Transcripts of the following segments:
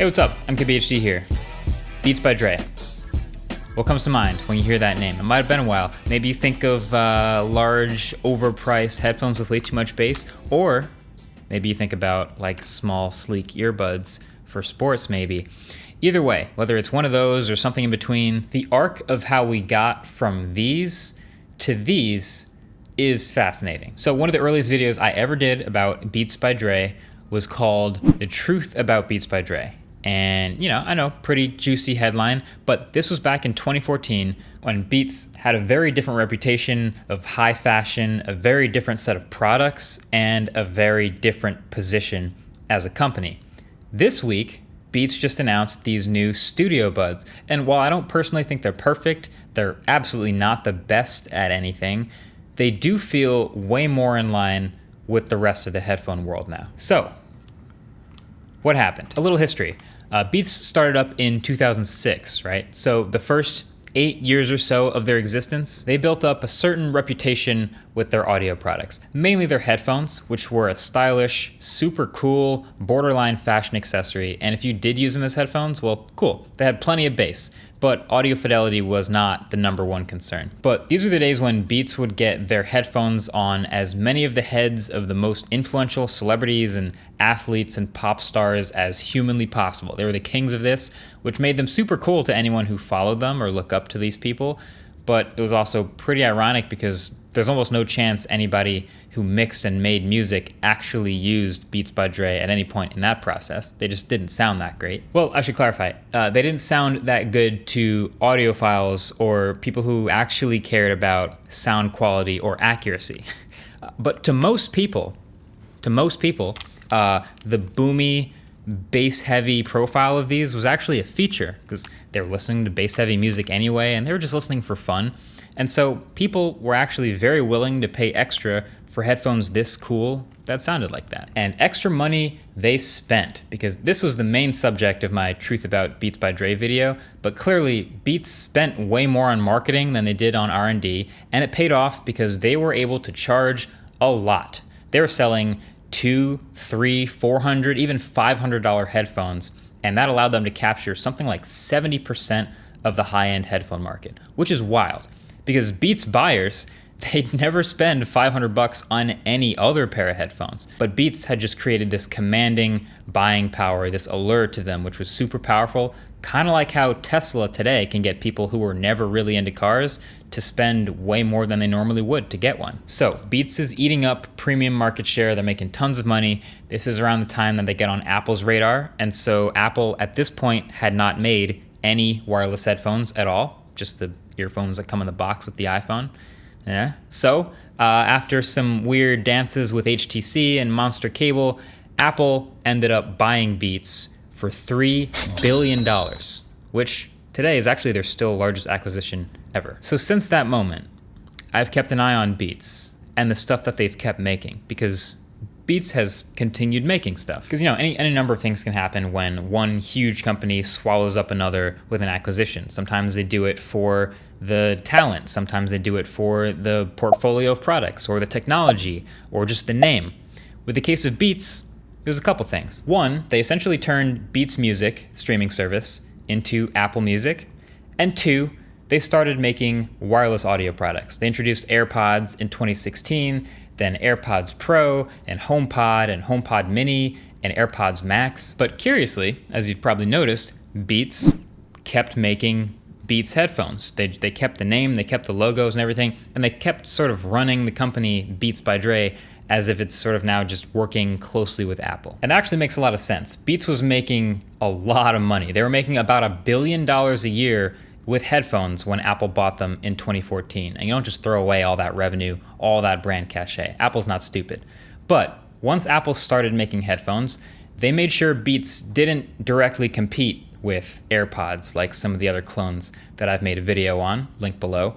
Hey, what's up? MKBHD here. Beats by Dre. What comes to mind when you hear that name? It might have been a while. Maybe you think of uh, large, overpriced headphones with way too much bass, or maybe you think about like small, sleek earbuds for sports, maybe. Either way, whether it's one of those or something in between, the arc of how we got from these to these is fascinating. So one of the earliest videos I ever did about Beats by Dre was called The Truth About Beats by Dre. And, you know, I know, pretty juicy headline, but this was back in 2014 when Beats had a very different reputation of high fashion, a very different set of products, and a very different position as a company. This week, Beats just announced these new Studio Buds. And while I don't personally think they're perfect, they're absolutely not the best at anything, they do feel way more in line with the rest of the headphone world now. So, what happened? A little history. Uh, Beats started up in 2006, right? So the first eight years or so of their existence, they built up a certain reputation with their audio products, mainly their headphones, which were a stylish, super cool, borderline fashion accessory. And if you did use them as headphones, well, cool. They had plenty of bass but audio fidelity was not the number one concern. But these were the days when Beats would get their headphones on as many of the heads of the most influential celebrities and athletes and pop stars as humanly possible. They were the kings of this, which made them super cool to anyone who followed them or looked up to these people. But it was also pretty ironic because there's almost no chance anybody who mixed and made music actually used Beats by Dre at any point in that process. They just didn't sound that great. Well, I should clarify. Uh, they didn't sound that good to audiophiles or people who actually cared about sound quality or accuracy. but to most people, to most people, uh, the boomy, bass heavy profile of these was actually a feature because they were listening to bass heavy music anyway and they were just listening for fun. And so people were actually very willing to pay extra for headphones this cool that sounded like that. And extra money they spent because this was the main subject of my Truth About Beats by Dre video, but clearly Beats spent way more on marketing than they did on R&D, and it paid off because they were able to charge a lot. They were selling two, three, four hundred, even five hundred dollar headphones, and that allowed them to capture something like 70% of the high-end headphone market, which is wild because Beats buyers they'd never spend 500 bucks on any other pair of headphones. But Beats had just created this commanding buying power, this allure to them, which was super powerful, kind of like how Tesla today can get people who were never really into cars to spend way more than they normally would to get one. So Beats is eating up premium market share. They're making tons of money. This is around the time that they get on Apple's radar. And so Apple at this point had not made any wireless headphones at all, just the earphones that come in the box with the iPhone. Yeah. So uh, after some weird dances with HTC and Monster Cable, Apple ended up buying Beats for three billion dollars, which today is actually their still largest acquisition ever. So since that moment, I've kept an eye on Beats and the stuff that they've kept making because Beats has continued making stuff. Because, you know, any, any number of things can happen when one huge company swallows up another with an acquisition. Sometimes they do it for the talent, sometimes they do it for the portfolio of products or the technology or just the name. With the case of Beats, there's a couple things. One, they essentially turned Beats Music streaming service into Apple Music. And two, they started making wireless audio products. They introduced AirPods in 2016, then AirPods Pro and HomePod and HomePod Mini and AirPods Max. But curiously, as you've probably noticed, Beats kept making Beats headphones. They, they kept the name, they kept the logos and everything, and they kept sort of running the company Beats by Dre as if it's sort of now just working closely with Apple. And it actually makes a lot of sense. Beats was making a lot of money. They were making about a billion dollars a year with headphones when Apple bought them in 2014. And you don't just throw away all that revenue, all that brand cachet. Apple's not stupid. But once Apple started making headphones, they made sure Beats didn't directly compete with AirPods like some of the other clones that I've made a video on, link below.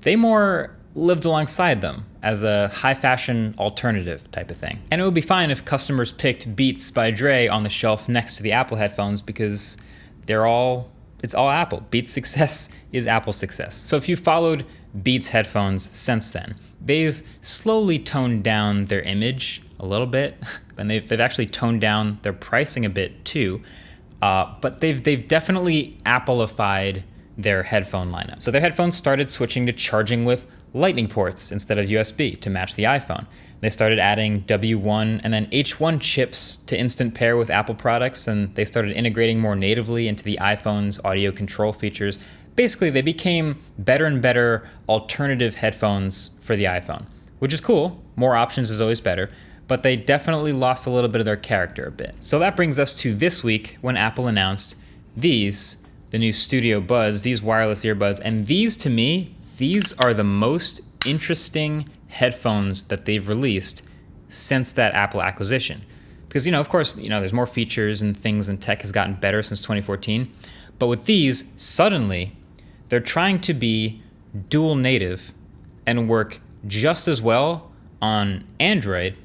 They more lived alongside them as a high fashion alternative type of thing. And it would be fine if customers picked Beats by Dre on the shelf next to the Apple headphones because they're all it's all Apple. Beats success is Apple's success. So if you followed Beats headphones since then, they've slowly toned down their image a little bit, and they've, they've actually toned down their pricing a bit too. Uh, but they've they've definitely Appleified their headphone lineup. So their headphones started switching to charging with lightning ports instead of USB to match the iPhone. They started adding W1 and then H1 chips to instant pair with Apple products, and they started integrating more natively into the iPhone's audio control features. Basically, they became better and better alternative headphones for the iPhone, which is cool. More options is always better, but they definitely lost a little bit of their character a bit. So that brings us to this week when Apple announced these, the new Studio Buds, these wireless earbuds, and these to me, these are the most interesting headphones that they've released since that Apple acquisition. Because, you know, of course, you know, there's more features and things and tech has gotten better since 2014. But with these, suddenly, they're trying to be dual native and work just as well on Android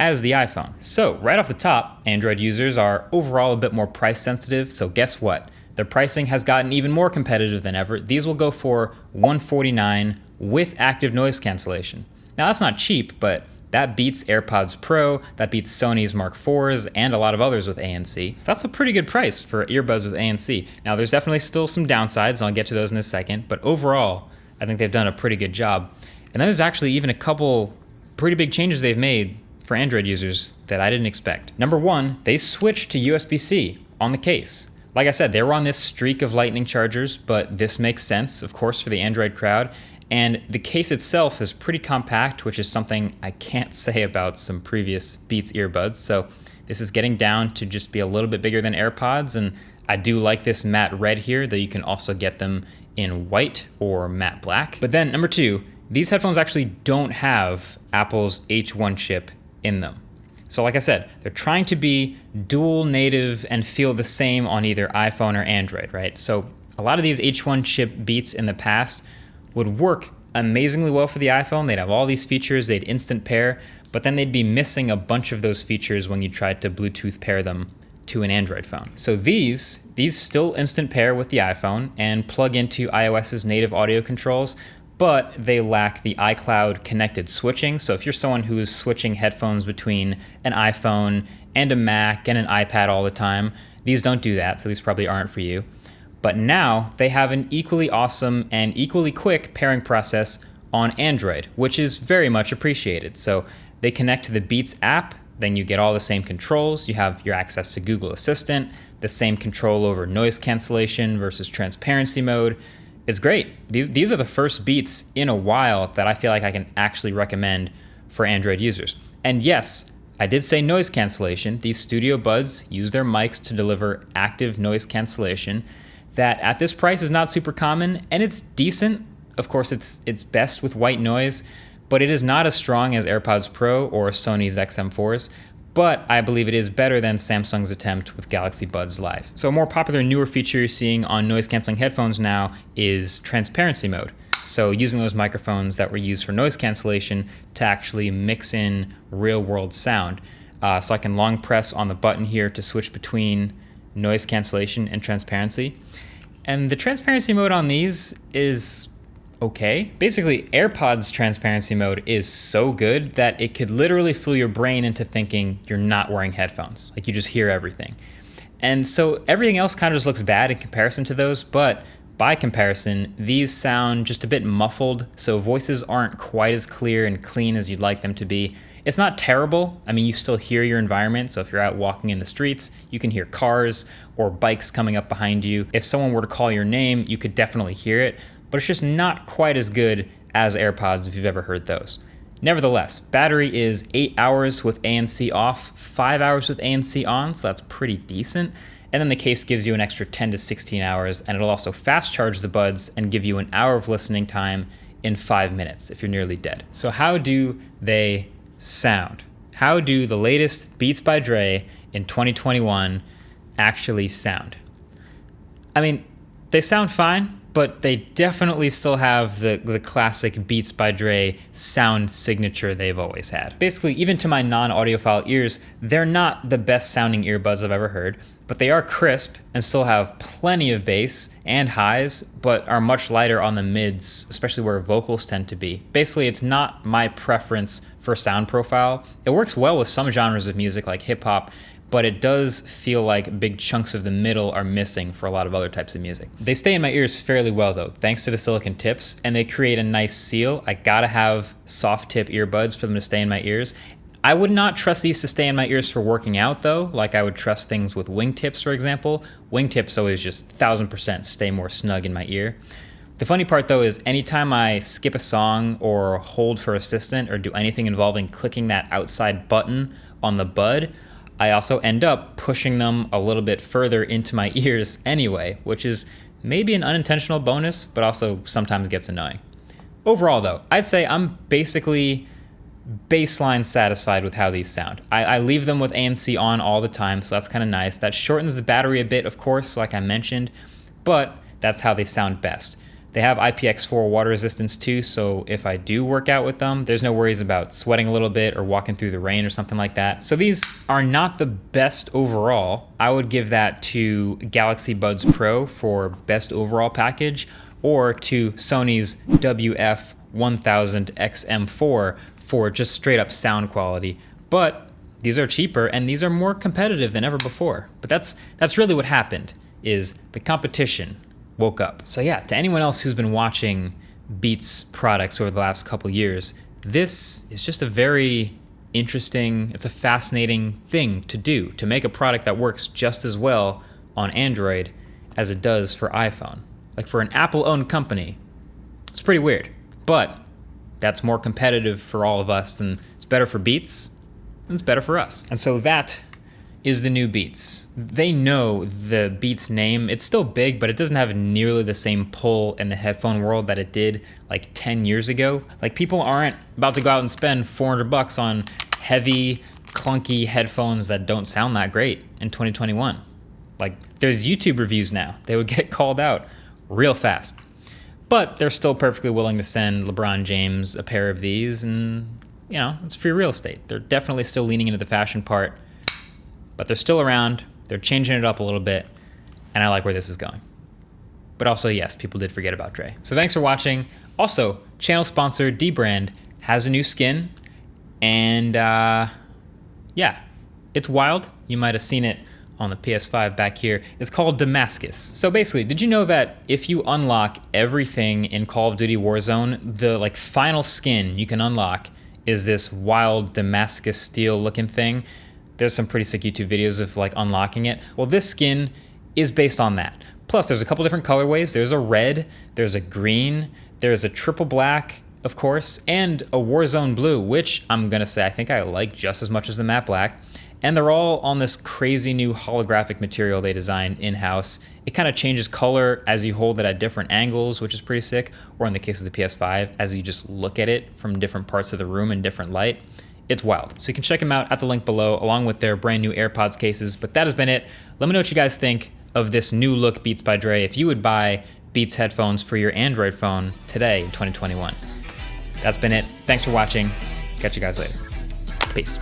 as the iPhone. So, right off the top, Android users are overall a bit more price sensitive. So, guess what? Their pricing has gotten even more competitive than ever. These will go for 149 with active noise cancellation. Now that's not cheap, but that beats AirPods Pro, that beats Sony's Mark IVs, and a lot of others with ANC. So that's a pretty good price for earbuds with ANC. Now there's definitely still some downsides, and I'll get to those in a second, but overall, I think they've done a pretty good job. And then there's actually even a couple pretty big changes they've made for Android users that I didn't expect. Number one, they switched to USB-C on the case. Like I said, they were on this streak of lightning chargers, but this makes sense, of course, for the Android crowd. And the case itself is pretty compact, which is something I can't say about some previous Beats earbuds. So this is getting down to just be a little bit bigger than AirPods. And I do like this matte red here, though you can also get them in white or matte black. But then number two, these headphones actually don't have Apple's H1 chip in them. So like I said, they're trying to be dual native and feel the same on either iPhone or Android, right? So a lot of these H1 chip beats in the past would work amazingly well for the iPhone. They'd have all these features, they'd instant pair, but then they'd be missing a bunch of those features when you tried to Bluetooth pair them to an Android phone. So these, these still instant pair with the iPhone and plug into iOS's native audio controls, but they lack the iCloud connected switching. So if you're someone who is switching headphones between an iPhone and a Mac and an iPad all the time, these don't do that, so these probably aren't for you. But now they have an equally awesome and equally quick pairing process on Android, which is very much appreciated. So they connect to the Beats app, then you get all the same controls. You have your access to Google Assistant, the same control over noise cancellation versus transparency mode is great. These these are the first beats in a while that I feel like I can actually recommend for Android users. And yes, I did say noise cancellation. These Studio Buds use their mics to deliver active noise cancellation that at this price is not super common and it's decent. Of course, it's it's best with white noise, but it is not as strong as AirPods Pro or Sony's XM4s but I believe it is better than Samsung's attempt with Galaxy Buds Live. So a more popular newer feature you're seeing on noise canceling headphones now is transparency mode. So using those microphones that were used for noise cancellation to actually mix in real world sound. Uh, so I can long press on the button here to switch between noise cancellation and transparency. And the transparency mode on these is okay. Basically, AirPods transparency mode is so good that it could literally fool your brain into thinking you're not wearing headphones. Like you just hear everything. And so everything else kind of just looks bad in comparison to those, but by comparison, these sound just a bit muffled, so voices aren't quite as clear and clean as you'd like them to be. It's not terrible. I mean, you still hear your environment, so if you're out walking in the streets, you can hear cars or bikes coming up behind you. If someone were to call your name, you could definitely hear it, but it's just not quite as good as AirPods if you've ever heard those. Nevertheless, battery is 8 hours with ANC off, 5 hours with ANC on, so that's pretty decent. And then the case gives you an extra 10 to 16 hours, and it'll also fast charge the buds and give you an hour of listening time in 5 minutes if you're nearly dead. So, how do they sound? How do the latest Beats by Dre in 2021 actually sound? I mean, they sound fine but they definitely still have the, the classic Beats by Dre sound signature they've always had. Basically, even to my non audiophile ears, they're not the best sounding earbuds I've ever heard, but they are crisp and still have plenty of bass and highs, but are much lighter on the mids, especially where vocals tend to be. Basically, it's not my preference for sound profile. It works well with some genres of music like hip hop, but it does feel like big chunks of the middle are missing for a lot of other types of music. They stay in my ears fairly well though, thanks to the silicon tips, and they create a nice seal. I gotta have soft tip earbuds for them to stay in my ears. I would not trust these to stay in my ears for working out though, like I would trust things with wingtips, for example. Wingtips always just 1000% stay more snug in my ear. The funny part though is anytime I skip a song or hold for assistant or do anything involving clicking that outside button on the bud, I also end up pushing them a little bit further into my ears anyway, which is maybe an unintentional bonus, but also sometimes gets annoying. Overall though, I'd say I'm basically baseline satisfied with how these sound. I, I leave them with ANC on all the time, so that's kind of nice. That shortens the battery a bit, of course, like I mentioned, but that's how they sound best. They have IPX4 water resistance too, so if I do work out with them, there's no worries about sweating a little bit or walking through the rain or something like that. So these are not the best overall. I would give that to Galaxy Buds Pro for best overall package or to Sony's WF 1000 XM4 for just straight up sound quality. But these are cheaper and these are more competitive than ever before. But that's that's really what happened is the competition woke up. So yeah, to anyone else who's been watching Beats products over the last couple years, this is just a very interesting, it's a fascinating thing to do to make a product that works just as well on Android as it does for iPhone. Like for an Apple owned company, it's pretty weird. But that's more competitive for all of us and it's better for Beats and it's better for us. And so that is the new Beats. They know the Beats name. It's still big, but it doesn't have nearly the same pull in the headphone world that it did like 10 years ago. Like people aren't about to go out and spend 400 bucks on heavy, clunky headphones that don't sound that great in 2021. Like there's YouTube reviews now. They would get called out real fast. But they're still perfectly willing to send LeBron James a pair of these, and you know, it's free real estate. They're definitely still leaning into the fashion part, but they're still around. They're changing it up a little bit, and I like where this is going. But also, yes, people did forget about Dre. So thanks for watching. Also, channel sponsor Dbrand has a new skin, and uh, yeah, it's wild. You might have seen it on the PS5 back here. It's called Damascus. So basically, did you know that if you unlock everything in Call of Duty Warzone, the like final skin you can unlock is this wild Damascus steel looking thing? There's some pretty sick YouTube videos of like unlocking it. Well, this skin is based on that. Plus, there's a couple different colorways. There's a red, there's a green, there's a triple black, of course, and a Warzone blue, which I'm gonna say I think I like just as much as the matte black and they're all on this crazy new holographic material they designed in-house. It kind of changes color as you hold it at different angles, which is pretty sick, or in the case of the PS5, as you just look at it from different parts of the room in different light. It's wild. So you can check them out at the link below, along with their brand new AirPods cases. But that has been it. Let me know what you guys think of this new look Beats by Dre. If you would buy Beats headphones for your Android phone today in 2021. That's been it. Thanks for watching. Catch you guys later. Peace.